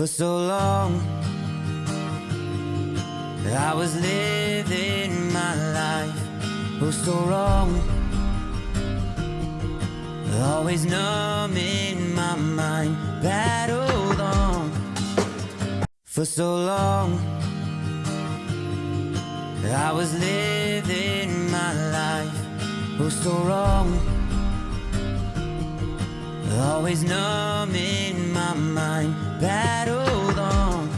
For so long, I was living my life oh so wrong. Always numb in my mind, battled on for so long. I was living my life oh so wrong. Always numb in my mind, battled on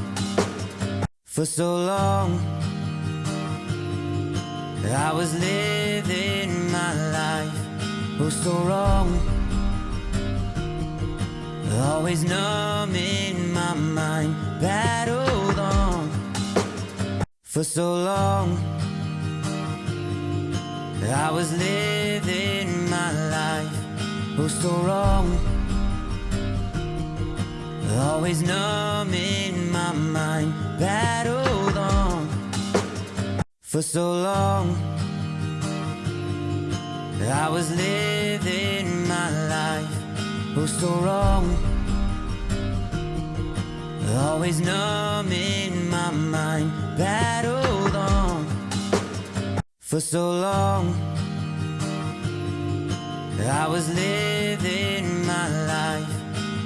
for so long. I was living my life oh so wrong. Always numb in my mind, battled on for so long. I was living my life oh so wrong. Always numb in my mind, battled on for so long. I was living my life oh so wrong. Always numb in my mind, battled on for so long. I was living my life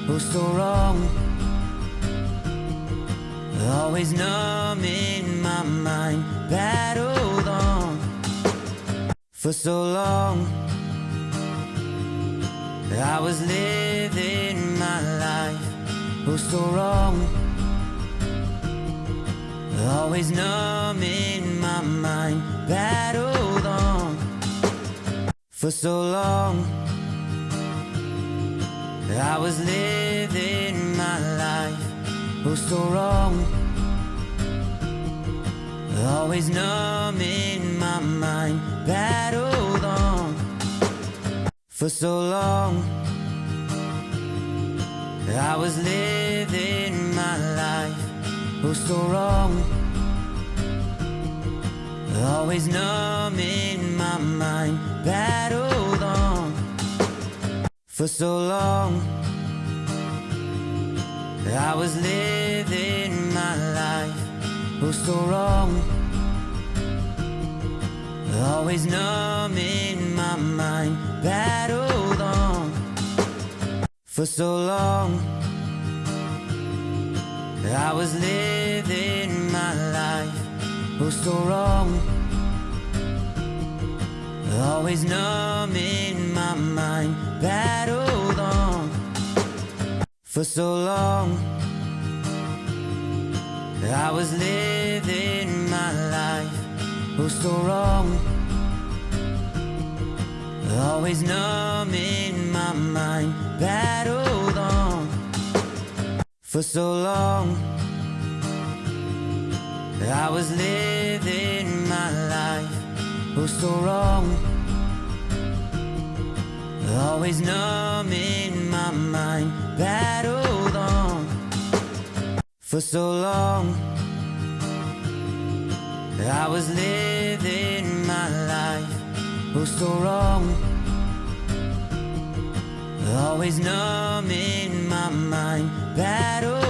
oh so wrong. Always numb in my mind, battled on for so long. I was living my life oh so wrong. Always numb in my mind, battled on for so long. I was living oh so wrong. Always numb in my mind, battled on for so long. I was living my life oh so wrong. Always numb in my mind, battled on for so long. I was living my life oh so wrong. Always numb in my mind, battled on for so long. I was living my life oh so wrong. Always numb in my mind, battled for so long. I was living my life oh so wrong. Always numb in my mind, battled on for so long. I was living my life oh so wrong. Always numb in my mind, battled for so long. I was living my life oh so wrong. Always numb in my mind, battled